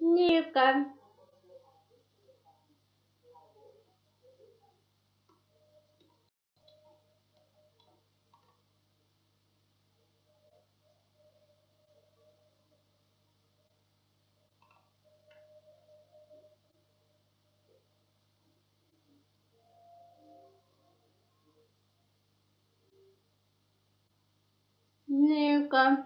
Неправда. 那个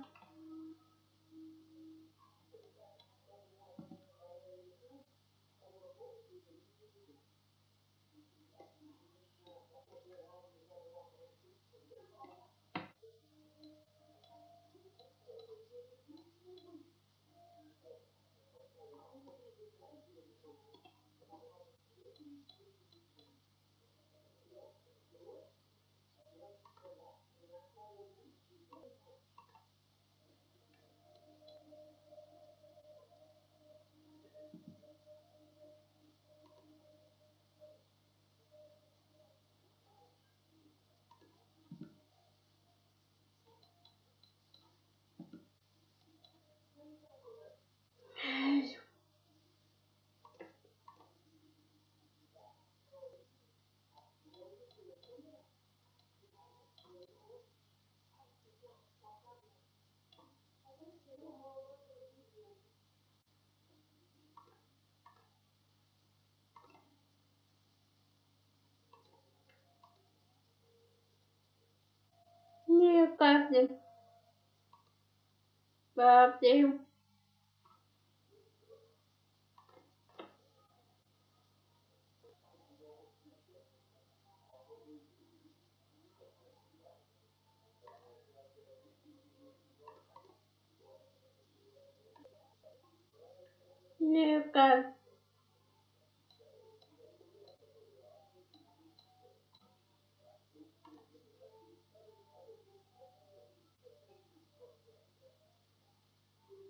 birthday. Birthday. New guy.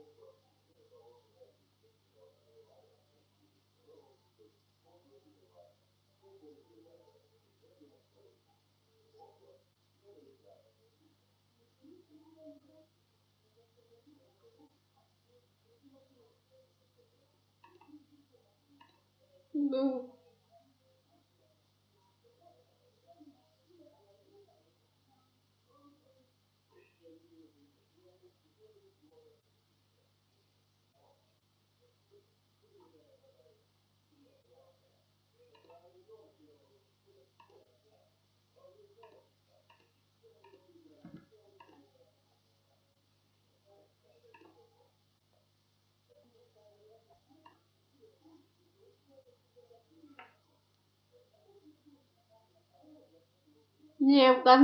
Oprah. Ну. Девка,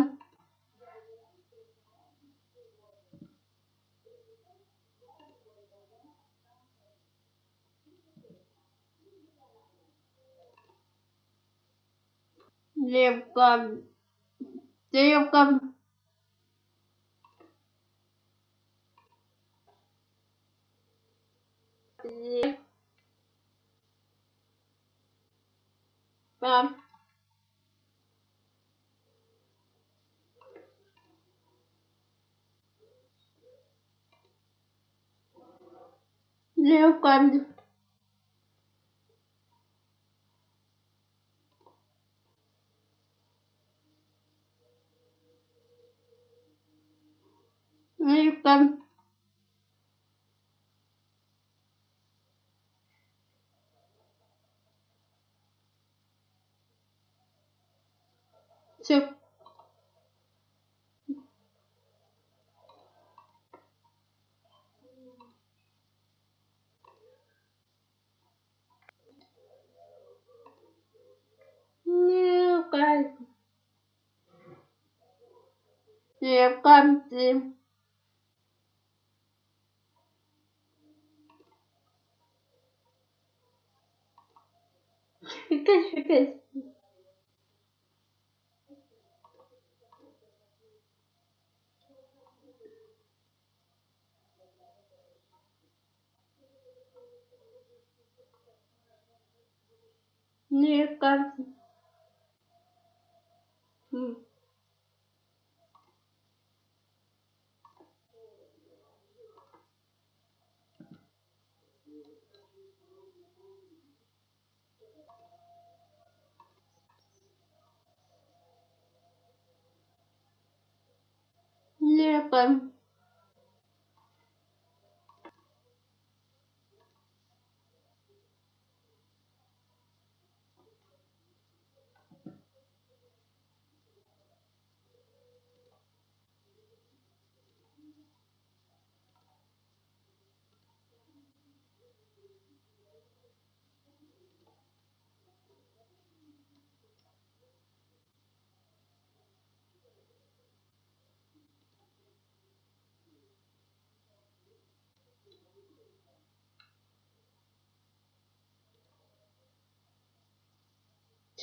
девка, девка, девка, девка, девка, всё, девка, девка, дев- Шикай, шикай. Девка, м, beim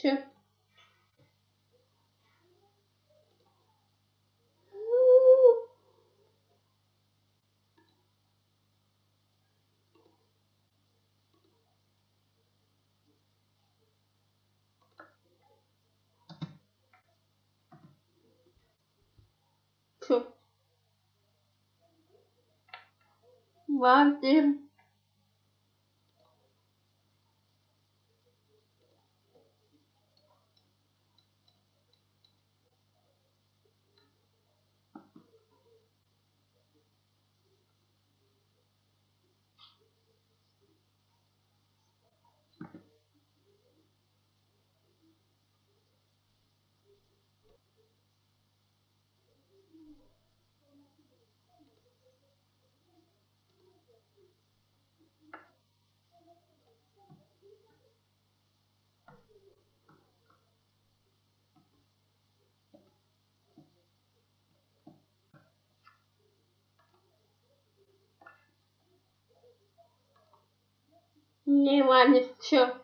chip. Ooh. Love them. Не Ваня, всё.